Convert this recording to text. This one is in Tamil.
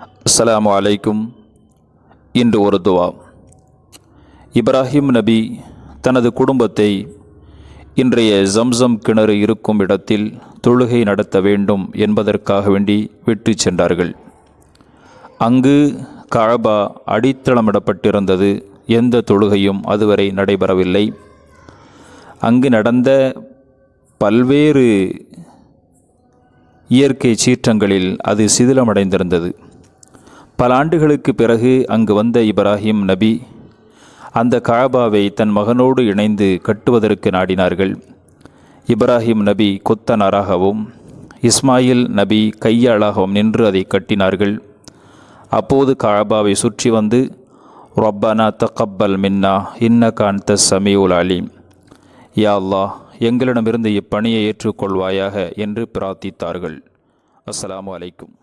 அஸ்லாம் அலைக்கும் இன்று ஒரு துவா. இப்ராஹிம் நபி தனது குடும்பத்தை இன்றைய ஜம்சம் கிணறு இருக்கும் இடத்தில் தொழுகை நடத்த வேண்டும் என்பதற்காக வேண்டி விட்டு சென்றார்கள். அங்கு கழபா அடித்தளமிடப்பட்டிருந்தது. எந்த தொழுகையும் அதுவரை நடைபெறவில்லை. அங்கு நடந்த பல்வேறு இயற்கை சீற்றங்களில் அது சிதிலமடைந்திருந்தது. பல ஆண்டுகளுக்கு பிறகு அங்கு வந்த இப்ராஹிம் நபி அந்த காபாவை தன் மகனோடு இணைந்து கட்டுவதற்கு நாடினார்கள். இப்ராஹிம் நபி கொத்தனாராகவும் இஸ்மாயில் நபி கையாளாகவும் நின்று அதை கட்டினார்கள். அப்போது காபாவை சுற்றி வந்து ரொப்பானா தக்கப்பல் மின்னா இன்ன காந்த சமீவுல் அலீம். யா அல்லா எங்களிடமிருந்து இப்பணியை ஏற்றுக்கொள்வாயாக என்று பிரார்த்தித்தார்கள். அஸ்ஸலாமு அலைக்கும்.